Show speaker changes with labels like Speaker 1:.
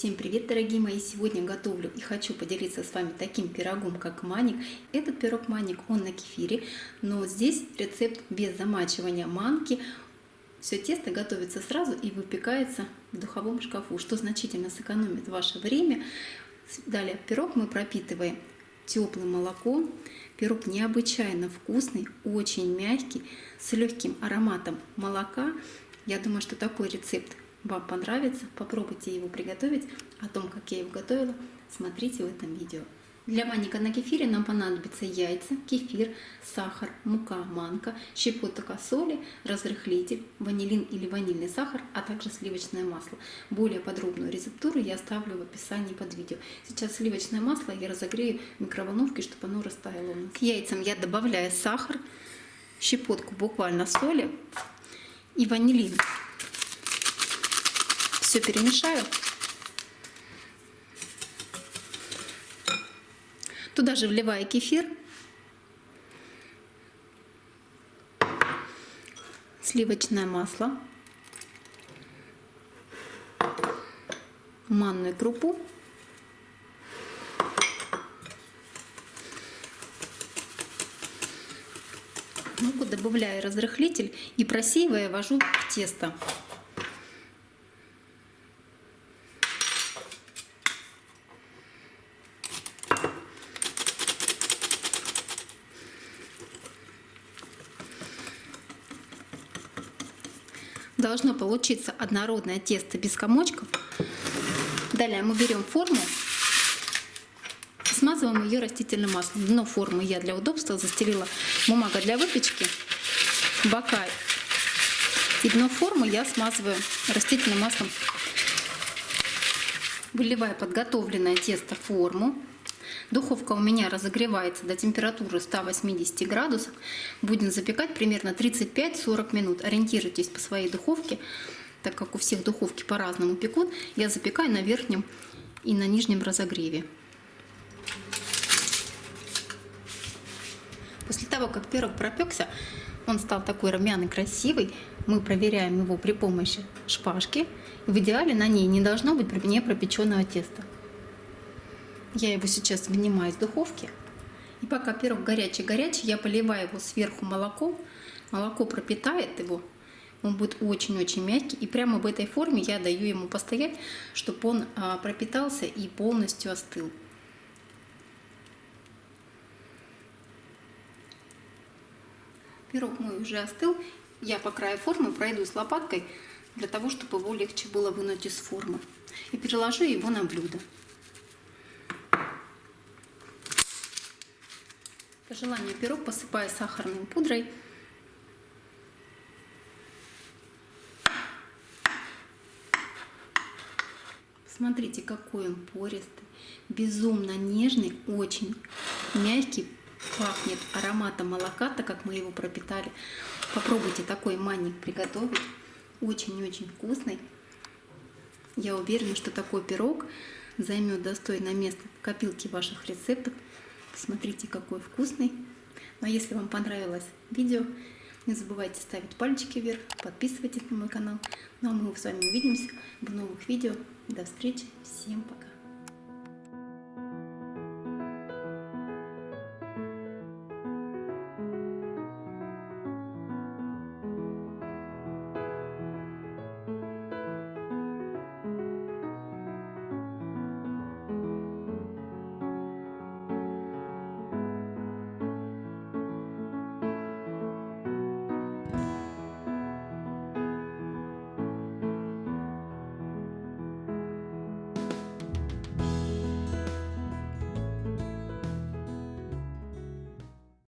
Speaker 1: Всем привет, дорогие мои! Сегодня готовлю и хочу поделиться с вами таким пирогом, как маник. Этот пирог маник, он на кефире, но здесь рецепт без замачивания манки. Все тесто готовится сразу и выпекается в духовом шкафу, что значительно сэкономит ваше время. Далее пирог мы пропитываем теплым молоком. Пирог необычайно вкусный, очень мягкий, с легким ароматом молока. Я думаю, что такой рецепт вам понравится. Попробуйте его приготовить. О том, как я его готовила, смотрите в этом видео. Для маника на кефире нам понадобятся яйца, кефир, сахар, мука, манка, щепотка соли, разрыхлитель, ванилин или ванильный сахар, а также сливочное масло. Более подробную рецептуру я оставлю в описании под видео. Сейчас сливочное масло я разогрею в микроволновке, чтобы оно растаяло. К яйцам я добавляю сахар, щепотку буквально соли и ванилин. Все перемешаю. Туда же вливаю кефир. Сливочное масло. Манную крупу. Муку добавляю разрыхлитель и просеивая ввожу в тесто. Должно получиться однородное тесто без комочков. Далее мы берем форму, смазываем ее растительным маслом. Дно формы я для удобства застелила бумага для выпечки, бока и дно формы я смазываю растительным маслом. Выливаю подготовленное тесто в форму. Духовка у меня разогревается до температуры 180 градусов. Будем запекать примерно 35-40 минут. Ориентируйтесь по своей духовке, так как у всех духовки по-разному пекут. Я запекаю на верхнем и на нижнем разогреве. После того, как пирог пропекся, он стал такой румяный, красивый. Мы проверяем его при помощи шпажки. В идеале на ней не должно быть не пропеченного теста. Я его сейчас вынимаю из духовки. И пока пирог горячий-горячий, я поливаю его сверху молоком. Молоко пропитает его. Он будет очень-очень мягкий. И прямо в этой форме я даю ему постоять, чтобы он а, пропитался и полностью остыл. Пирог мой уже остыл. Я по краю формы пройду с лопаткой, для того, чтобы его легче было вынуть из формы. И переложу его на блюдо. По желанию пирог посыпаю сахарной пудрой. Смотрите, какой он пористый, безумно нежный, очень мягкий, пахнет ароматом молока, так как мы его пропитали. Попробуйте такой манник приготовить, очень-очень вкусный. Я уверена, что такой пирог займет достойное место в копилке ваших рецептов. Смотрите, какой вкусный. Ну а если вам понравилось видео, не забывайте ставить пальчики вверх, подписывайтесь на мой канал. Ну а мы с вами увидимся в новых видео. До встречи, всем пока!